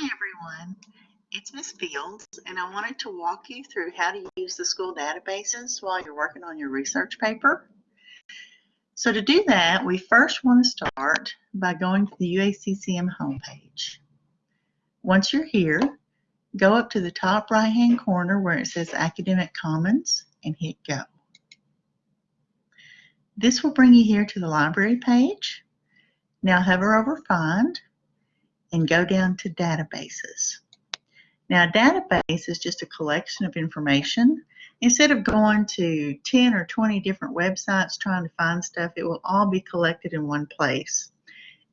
Hi everyone, it's Miss Fields and I wanted to walk you through how to use the school databases while you're working on your research paper. So to do that, we first want to start by going to the UACCM homepage. Once you're here, go up to the top right hand corner where it says Academic Commons and hit go. This will bring you here to the library page. Now hover over Find and go down to databases. Now, a database is just a collection of information. Instead of going to 10 or 20 different websites trying to find stuff, it will all be collected in one place.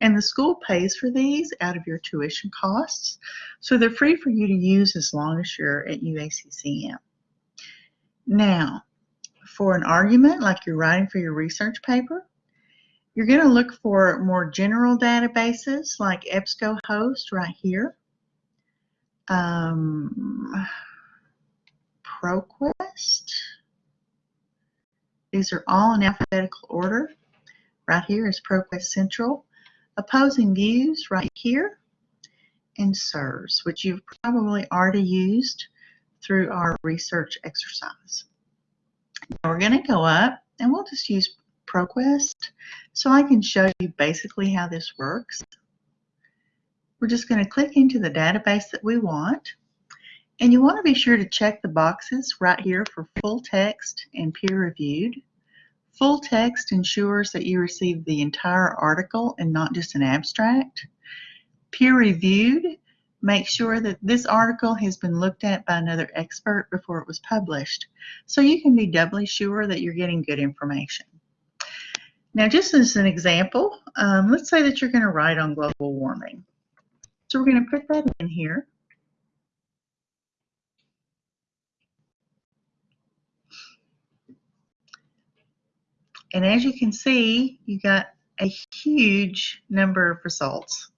And the school pays for these out of your tuition costs, so they're free for you to use as long as you're at UACCM. Now, for an argument like you're writing for your research paper, you're going to look for more general databases like EBSCOhost right here. Um, ProQuest. These are all in alphabetical order. Right here is ProQuest Central. Opposing Views right here. And SIRS, which you've probably already used through our research exercise. Now we're going to go up and we'll just use ProQuest. So I can show you basically how this works. We're just going to click into the database that we want. And you want to be sure to check the boxes right here for full text and peer reviewed. Full text ensures that you receive the entire article and not just an abstract. Peer reviewed makes sure that this article has been looked at by another expert before it was published. So you can be doubly sure that you're getting good information. Now, just as an example, um, let's say that you're going to write on global warming. So we're going to put that in here. And as you can see, you got a huge number of results,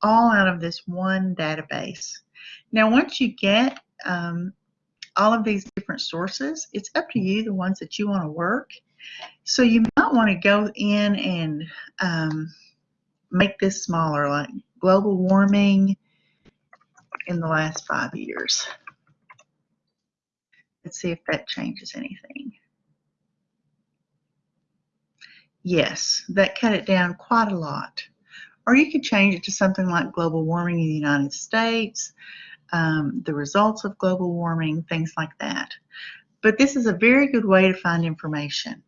all out of this one database. Now, once you get um, all of these different sources, it's up to you, the ones that you want to work. So you might want to go in and um, make this smaller, like global warming in the last five years. Let's see if that changes anything. Yes, that cut it down quite a lot. Or you could change it to something like global warming in the United States, um, the results of global warming, things like that. But this is a very good way to find information.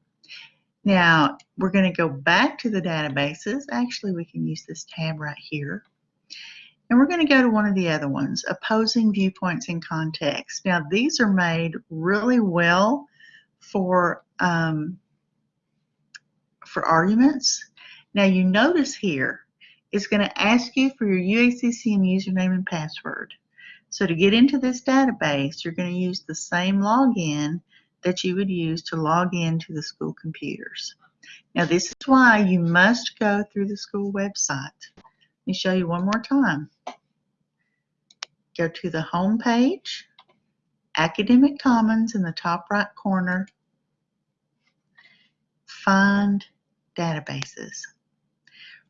Now, we're going to go back to the databases. Actually, we can use this tab right here. And we're going to go to one of the other ones, opposing viewpoints in context. Now, these are made really well for, um, for arguments. Now, you notice here, it's going to ask you for your UACCM username and password. So to get into this database, you're going to use the same login that you would use to log in to the school computers. Now this is why you must go through the school website. Let me show you one more time. Go to the home page, Academic Commons in the top right corner, find databases.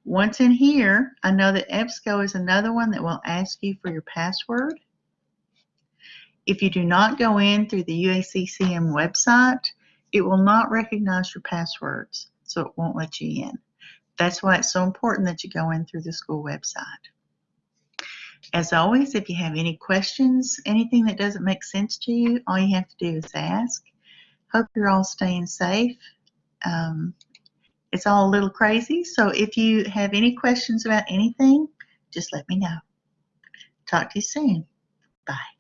Once in here, I know that EBSCO is another one that will ask you for your password. If you do not go in through the UACCM website, it will not recognize your passwords, so it won't let you in. That's why it's so important that you go in through the school website. As always, if you have any questions, anything that doesn't make sense to you, all you have to do is ask. Hope you're all staying safe. Um, it's all a little crazy, so if you have any questions about anything, just let me know. Talk to you soon. Bye.